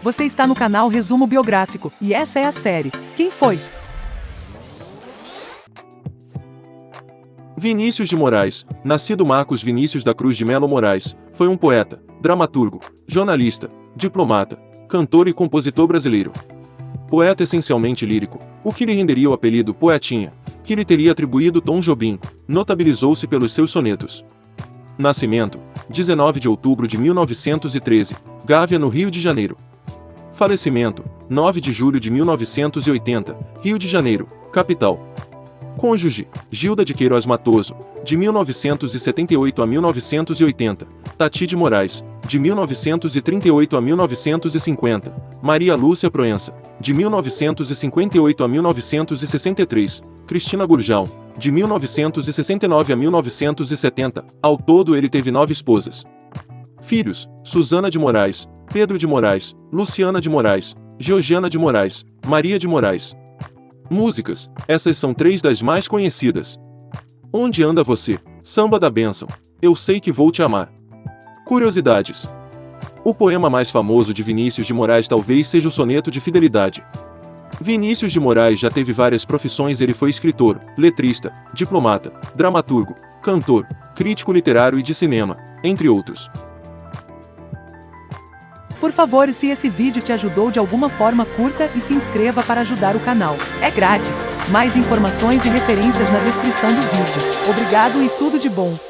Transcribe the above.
Você está no canal Resumo Biográfico, e essa é a série Quem Foi? Vinícius de Moraes, nascido Marcos Vinícius da Cruz de Melo Moraes, foi um poeta, dramaturgo, jornalista, diplomata, cantor e compositor brasileiro. Poeta essencialmente lírico, o que lhe renderia o apelido Poetinha, que lhe teria atribuído Tom Jobim, notabilizou-se pelos seus sonetos. Nascimento, 19 de outubro de 1913, Gávea, no Rio de Janeiro. Falecimento, 9 de julho de 1980, Rio de Janeiro, capital. Cônjuge, Gilda de Queiroz Matoso, de 1978 a 1980, Tati de Moraes, de 1938 a 1950, Maria Lúcia Proença, de 1958 a 1963, Cristina Gurjão, de 1969 a 1970, ao todo ele teve nove esposas. Filhos, Suzana de Moraes, Pedro de Moraes, Luciana de Moraes, Georgiana de Moraes, Maria de Moraes. Músicas, essas são três das mais conhecidas. Onde anda você? Samba da Bênção. Eu sei que vou te amar. Curiosidades. O poema mais famoso de Vinícius de Moraes talvez seja o Soneto de Fidelidade. Vinícius de Moraes já teve várias profissões ele foi escritor, letrista, diplomata, dramaturgo, cantor, crítico literário e de cinema, entre outros. Por favor, se esse vídeo te ajudou de alguma forma, curta e se inscreva para ajudar o canal. É grátis. Mais informações e referências na descrição do vídeo. Obrigado e tudo de bom.